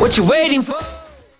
What you waiting for?